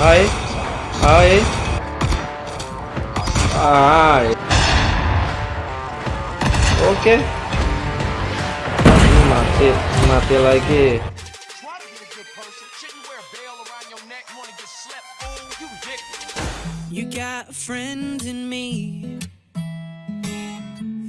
Hi. Hi. Hi. Oke. Okay. Mati, mati lagi. You got a friend in me.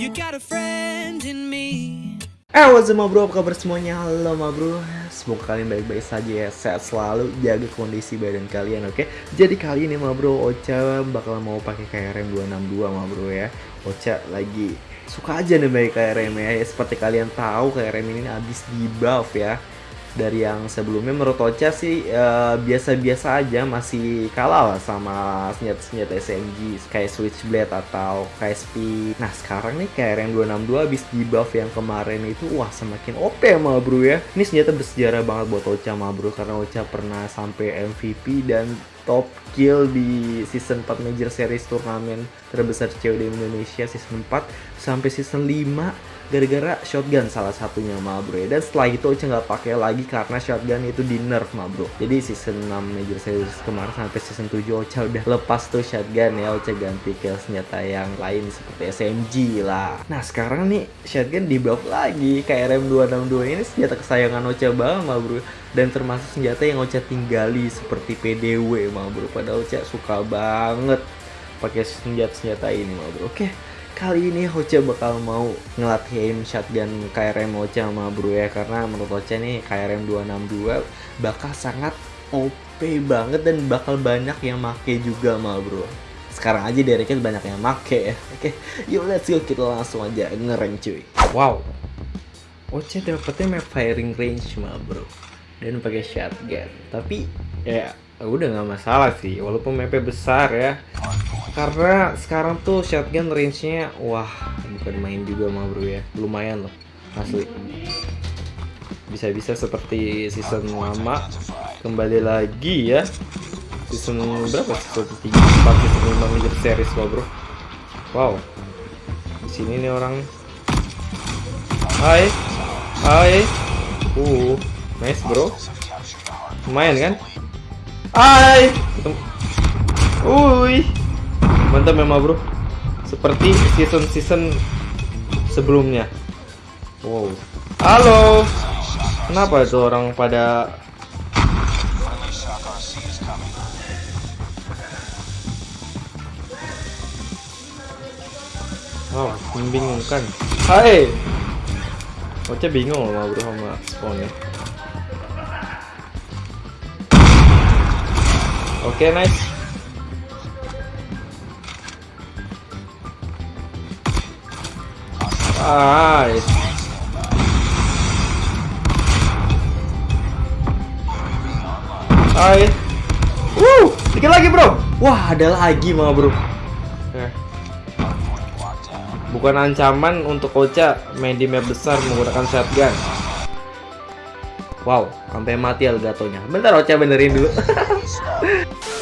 You got a friend in me. Eh, what's up bro? Apa kabar semuanya? Halo ma bro. Semoga kalian baik-baik saja ya. Sehat selalu, jaga kondisi badan kalian oke? Jadi kali ini ma bro, Ocha bakal mau pakai KRM 262 ma bro ya. Ocha lagi suka aja nih pakai KRM ya. Seperti kalian tahu KRM ini habis di buff ya dari yang sebelumnya menurut Ocha sih eh, biasa-biasa aja masih kalah lah sama senjata-senjata SMG kayak Switchblade atau KSP. Nah sekarang nih KRM 262 habis di buff yang kemarin itu wah semakin OP mah bro ya. Ini senjata bersejarah banget buat Ocha mah bro karena Ocha pernah sampai MVP dan top kill di season 4 Major Series turnamen terbesar COD Indonesia season 4 sampai season 5 gara-gara shotgun salah satunya ma bro ya. dan setelah itu Ocha nggak pakai lagi karena shotgun itu di nerf ma bro. Jadi season 6 Major Series kemarin sampai season 7 Ocha udah lepas tuh shotgun ya. Ocha ganti ke senjata yang lain seperti SMG lah. Nah sekarang nih shotgun di buff lagi. KRM 262 ini senjata kesayangan Ocha banget ma bro. Dan termasuk senjata yang Ocha tinggali seperti PDW ma bro. Padahal Ocha suka banget pakai senjata-senjata ini ma bro. Oke kali ini Ocha bakal mau ngelatihin shotgun KRM Ocha sama bro ya karena menurut Ocha nih KRM 262 bakal sangat OP banget dan bakal banyak yang make juga sama bro. Sekarang aja Dereknya banyak yang make ya. Oke yuk let's go. Kita langsung aja ngereng cuy. Wow. Ocha dapetnya map firing range mah bro. Dan pakai shotgun. Tapi ya udah nggak masalah sih walaupun mapnya besar ya karena sekarang tuh shotgun range-nya wah bukan main juga mah bro ya. Lumayan loh asli. Bisa-bisa seperti season lama. Kembali lagi ya. Season berapa? Season 3 4 season 5 major series loh bro. Wow. Di sini nih orang. Hai. Hai. Uh nice bro. Lumayan kan? Hai. Uy, mantap memang bro. Seperti season-season sebelumnya. Wow. Halo. Kenapa itu orang pada Wow, membingungkan. Hai. Ocha bingung loh bro sama spawnnya. Oke, nice. Nice. Hai. Wuh, dikit lagi, Bro. Wah, ada lagi mah, Bro. Eh. Bukan ancaman untuk Ocha main di map besar menggunakan shotgun. Wow, sampai mati Elgatonya. Bentar Ocha benerin dulu.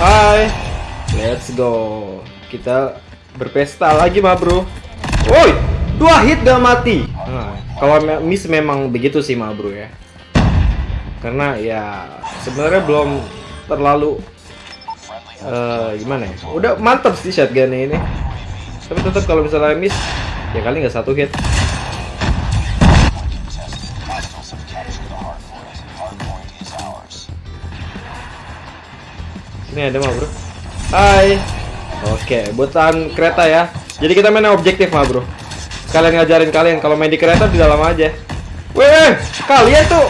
Hai. Let's go. Kita berpesta lagi, mah, Bro. Woi, dua hit gak mati. Nah, kalau miss memang begitu sih, mah, Bro ya. Karena ya sebenarnya belum terlalu eh gimana ya? Udah mantap sih shotgunnya ini. Tapi tetap kalau misalnya miss, ya kali nggak satu hit. Ini ada mah bro. Hai. Oke, buat tahan kereta ya. Jadi kita main objektif mah bro. Kalian ngajarin kalian kalau main di kereta di dalam aja. Weh, kalian tuh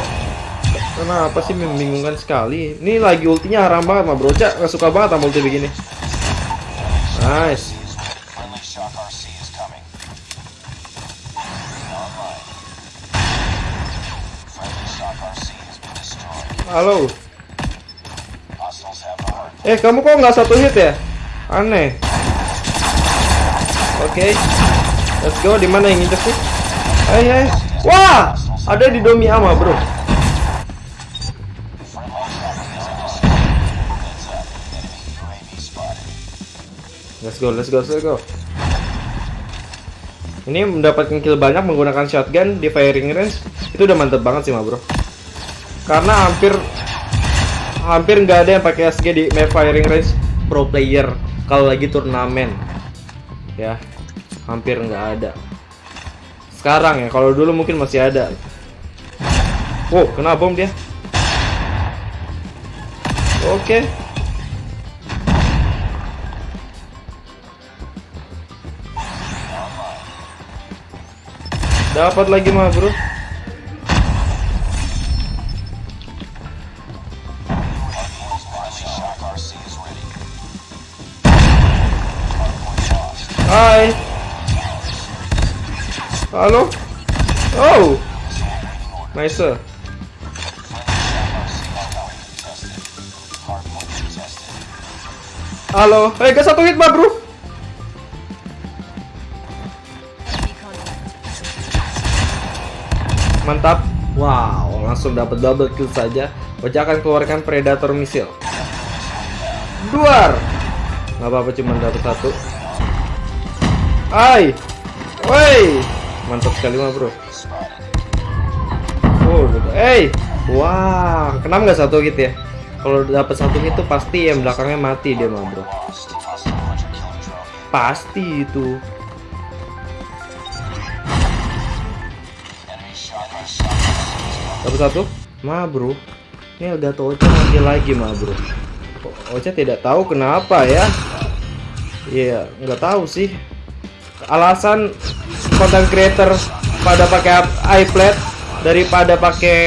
Kenapa sih membingungkan sekali? Ini lagi ultinya haram banget mah bro. Cak suka banget sama ulti begini. Nice. Friendly Eh kamu kok nggak satu hit ya? Aneh. Oke. Let's go. Di mana yang injek sih? Hai hai. Wah, ada di Domi Ama bro. Let's go, let's go, let's go. Ini mendapatkan kill banyak menggunakan shotgun di firing range itu udah mantep banget sih, ma bro. Karena hampir hampir nggak ada yang pakai SG di map firing range pro player kalau lagi turnamen. Ya, hampir nggak ada. Sekarang ya, kalau dulu mungkin masih ada. Wow, kena bom dia. Oke. Dapat lagi mah, Bro. Halo. Oh. Nice. Halo. Hei, gas satu hit, Bro. Mantap. Wow, langsung dapat double kill saja. Ocha akan keluarkan Predator misil. Duar. Nggak apa-apa cuma dapat satu. Hai. Woi. Mantap sekali mah, Bro. Oh, gitu. Hey. Wah, kenapa nggak satu hit ya? Kalau dapat satu hit tuh pasti yang belakangnya mati dia mah, Bro. Pasti itu. Dapat satu? Ma bro, ini Elgato Ocha mati lagi ma bro. Ocha tidak tahu kenapa ya? Iya, nggak tahu sih. Alasan content creator pada pakai iPad daripada pakai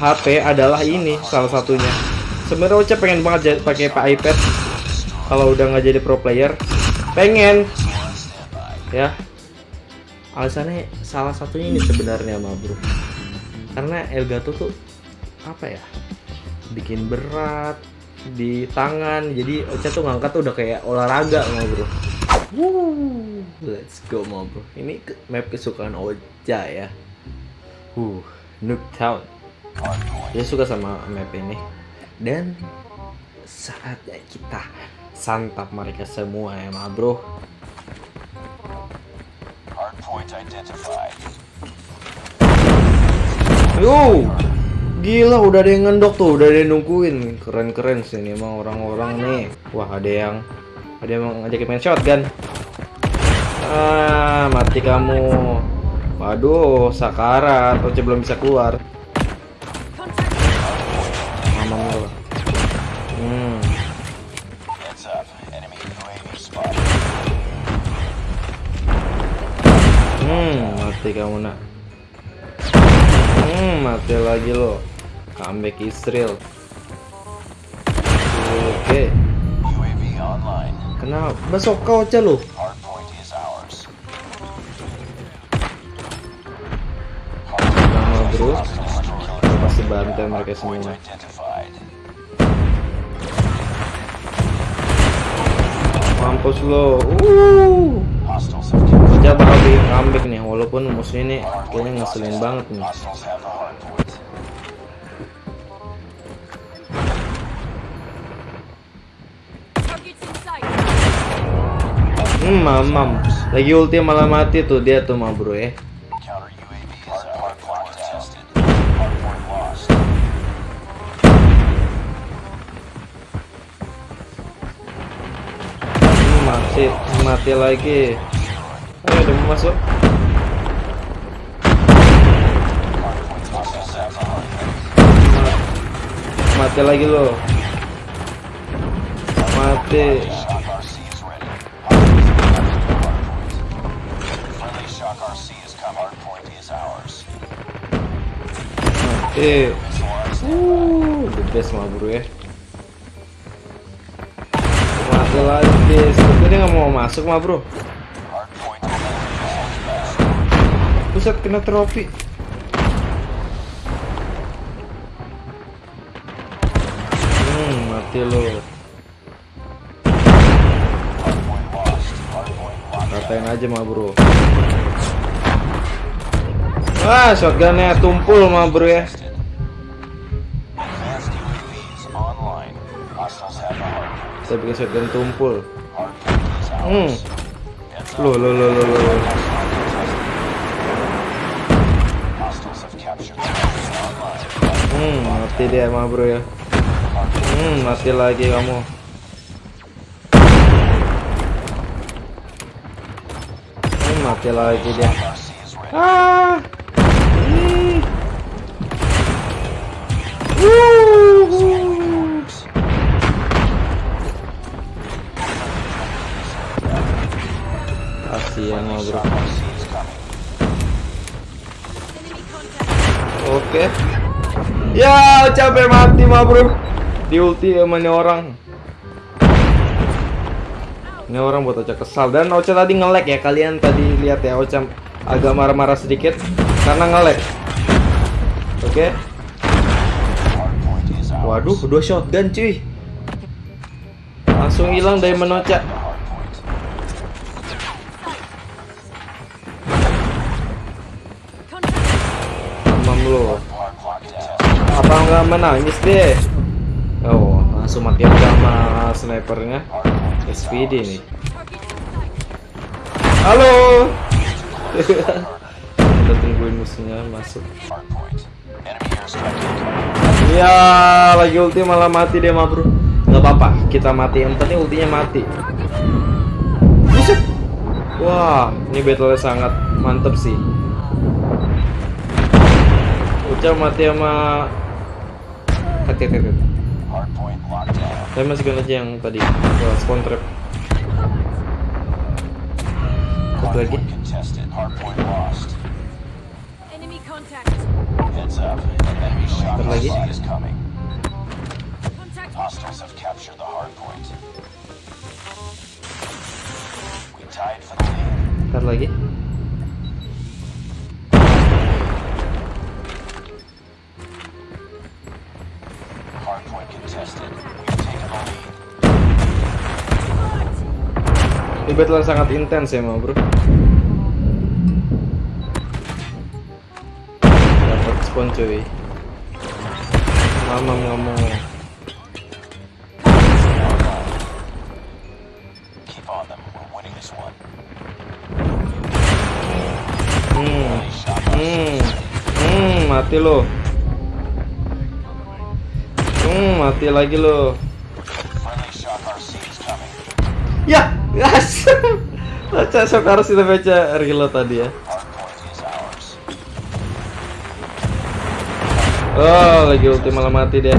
HP adalah ini salah satunya. Sebenarnya Ocha pengen banget pakai pak iPad kalau udah nggak jadi pro player. Pengen, ya. Alasannya salah satunya ini sebenarnya bro karena Elgato tuh apa ya bikin berat di tangan jadi Ocha tuh ngangkat tuh udah kayak olahraga bro Woo, let's go mau bro ini map kesukaan Ocha ya uh Town dia suka sama map ini dan saatnya kita santap mereka semua ya ma bro. Yo, gila udah ada yang ngendok tuh, udah ada yang nungguin. Keren-keren sih ini emang orang-orang nih. Wah ada yang ada yang ngajakin main shotgun. Ah mati kamu. Waduh, sakarat, Oce belum bisa keluar. Aman lo. Hmm. Hmm, mati kamu nak. Hmm, mati lagi lo. Comeback Israel. Oke. UAV online. Kenapa? Besok kau. Sama bro. Pasti bantai mereka semua. Mampus lo. Uh. Kerja bakal bikin comeback nih, walaupun musuh ini kayaknya ngeselin banget nih. Hmm, mamam. Lagi ulti malah mati tuh dia tuh mah bro ya. Hmm, mati, mati lagi. Ayo udah masuk. Mati lagi lo. Mati. Mati. Uh, the best mah bro ya. Mati lagi. Sepertinya dia nggak mau masuk mah bro. Buset kena trofi. Hmm, mati lo. Katain aja mah bro. Wah, shotgunnya tumpul mah bro ya. Saya bikin shotgun tumpul. Hmm. Loh, loh, loh, loh, loh. Hmm, mati dia mah bro ya. Hmm, mati lagi kamu. Hmm, mati lagi dia. Ah. Ih. Wuhu. Kasihan mah bro. Oke. Ya, capek mati mah bro. Di ulti orang. Ini orang buat Ocha kesal dan Ocha tadi ngelek ya. Kalian tadi lihat ya Ocha agak marah-marah sedikit karena ngelek. Oke. Waduh, dua shotgun cuy. Langsung hilang dari menoca. Lu. Apa nggak menangis deh? Oh, langsung mati aja sama snipernya. SPD nih. Halo. Kita tungguin musuhnya masuk. Ya, lagi ulti malah mati dia mah bro. Nggak apa-apa, kita mati. Yang penting ultinya mati. Buset. Wah, ini battle sangat mantep sih. Ucap mati sama hati hati hati. Saya masih aja yang tadi spawn trap. Satu lagi. Lagi. Lagi. Battle sangat intens ya, bro. Dapat spawn cuy. Mama ngomong. Hmm. Hmm. Hmm, mati lo. Hmm, mati lagi lo. Ya, gas. Baca shock harus kita baca reload tadi ya. Oh, lagi ulti malah mati deh.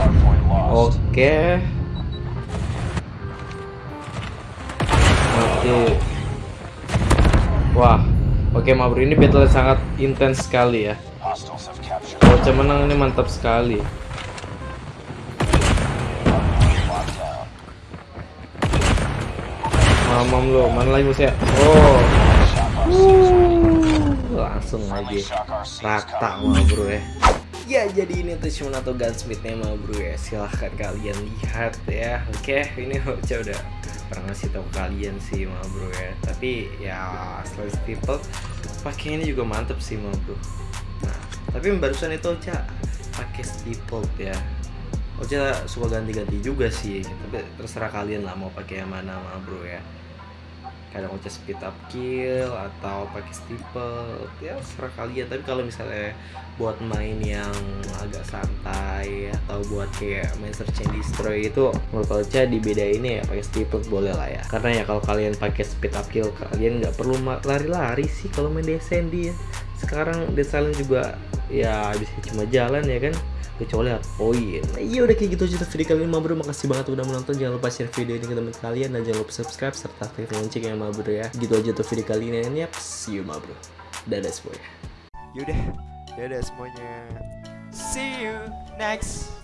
Oke. Mati. Wah. Oke, Mabro ini battle sangat intens sekali ya. Ocha menang ini mantap sekali. Mamam lo, mana lagi musuhnya? Oh. Uh, langsung lagi rata mah bro ya. Ya jadi ini tuh cuma atau gunsmithnya mah bro ya. Silahkan kalian lihat ya. Oke, ini Ocha udah pernah ngasih tau kalian sih mah bro ya. Tapi ya selain people pakainya juga mantep sih mah bro. Nah, tapi barusan itu Ocha pakai staple ya. Ocha suka ganti-ganti juga sih, tapi terserah kalian lah mau pakai yang mana mah bro ya kadang Ocha speed up kill atau pakai steeple. Ya serah kalian. Tapi kalau misalnya buat main yang agak santai atau buat kayak main search and destroy itu menurut Ocha dibedain ya pakai steeple boleh lah ya. Karena ya kalau kalian pakai speed up kill kalian nggak perlu lari-lari sih kalau main DSND ya. Sekarang Silent juga ya bisa cuma jalan ya kan kecuali hard point nah, iya udah kayak gitu aja video kali ini Mabro makasih banget udah menonton. Jangan lupa share video ini ke teman kalian dan jangan lupa subscribe serta aktifkan lonceng ya Mabro ya. Gitu aja tuh video kali ini. And yap see you Mabro dadah semuanya. Yaudah, dadah semuanya. See you next